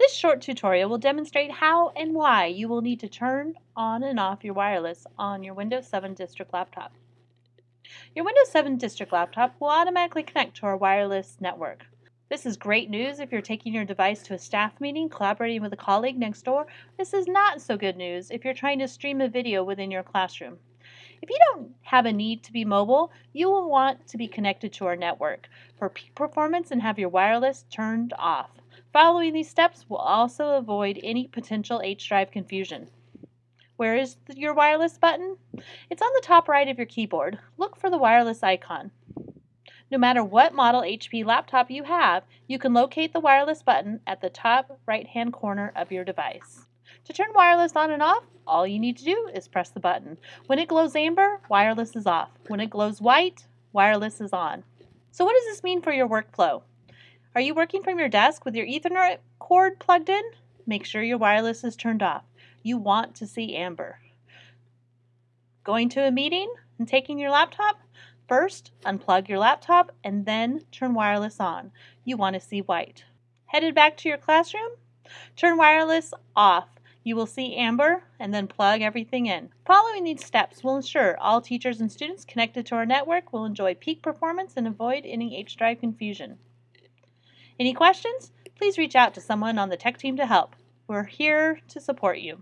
This short tutorial will demonstrate how and why you will need to turn on and off your wireless on your Windows 7 District laptop. Your Windows 7 District laptop will automatically connect to our wireless network. This is great news if you're taking your device to a staff meeting, collaborating with a colleague next door. This is not so good news if you're trying to stream a video within your classroom. If you don't have a need to be mobile, you will want to be connected to our network for peak performance and have your wireless turned off. Following these steps will also avoid any potential H drive confusion. Where is your wireless button? It's on the top right of your keyboard. Look for the wireless icon. No matter what model HP laptop you have, you can locate the wireless button at the top right hand corner of your device. To turn wireless on and off, all you need to do is press the button. When it glows amber, wireless is off. When it glows white, wireless is on. So what does this mean for your workflow? Are you working from your desk with your Ethernet cord plugged in? Make sure your wireless is turned off. You want to see amber. Going to a meeting and taking your laptop? First, unplug your laptop and then turn wireless on. You want to see white. Headed back to your classroom? Turn wireless off. You will see amber and then plug everything in. Following these steps will ensure all teachers and students connected to our network will enjoy peak performance and avoid any H-drive confusion. Any questions? Please reach out to someone on the tech team to help. We're here to support you.